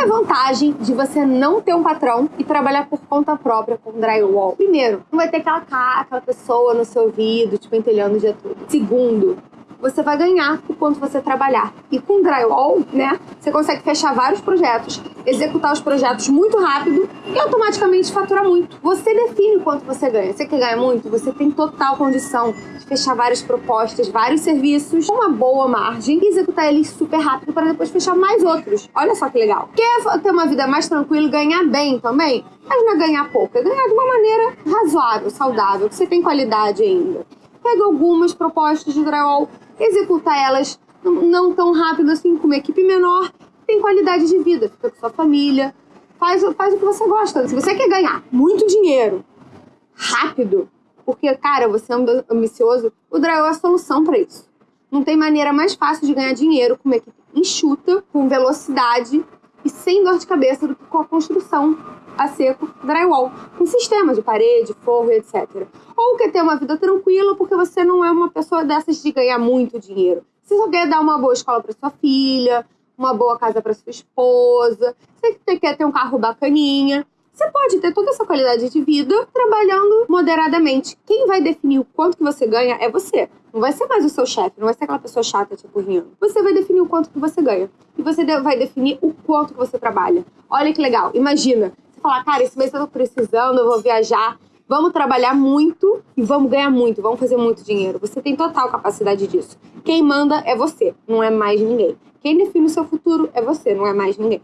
é a vantagem de você não ter um patrão e trabalhar por conta própria com drywall? Primeiro, não vai ter aquela cara, aquela pessoa no seu ouvido, tipo, entelhando o dia todo. Segundo, você vai ganhar o quanto você trabalhar. E com drywall, né, você consegue fechar vários projetos, executar os projetos muito rápido e automaticamente faturar muito. Você define quanto você ganha. Você quer ganhar muito? Você tem total condição fechar várias propostas, vários serviços com uma boa margem e executar eles super rápido para depois fechar mais outros. Olha só que legal. Quer ter uma vida mais tranquila e ganhar bem também? Mas não é ganhar pouco, é ganhar de uma maneira razoável, saudável, que você tem qualidade ainda. Pega algumas propostas de drywall executar elas não tão rápido assim, com uma equipe menor, tem qualidade de vida, fica com sua família, faz, faz o que você gosta. Se você quer ganhar muito dinheiro rápido, porque, cara, você é ambicioso, o Drywall é a solução para isso. Não tem maneira mais fácil de ganhar dinheiro com uma equipe enxuta, com velocidade e sem dor de cabeça do que com a construção a seco drywall, com sistema de parede, forro, etc. Ou quer ter uma vida tranquila porque você não é uma pessoa dessas de ganhar muito dinheiro. Você só quer dar uma boa escola para sua filha, uma boa casa para sua esposa, você quer ter um carro bacaninha. Você pode ter toda essa qualidade de vida trabalhando moderadamente. Quem vai definir o quanto que você ganha é você. Não vai ser mais o seu chefe, não vai ser aquela pessoa chata, tipo, rindo. Você vai definir o quanto que você ganha. E você vai definir o quanto que você trabalha. Olha que legal. Imagina, falar, cara, esse mês eu tô precisando, eu vou viajar. Vamos trabalhar muito e vamos ganhar muito, vamos fazer muito dinheiro. Você tem total capacidade disso. Quem manda é você, não é mais ninguém. Quem define o seu futuro é você, não é mais ninguém.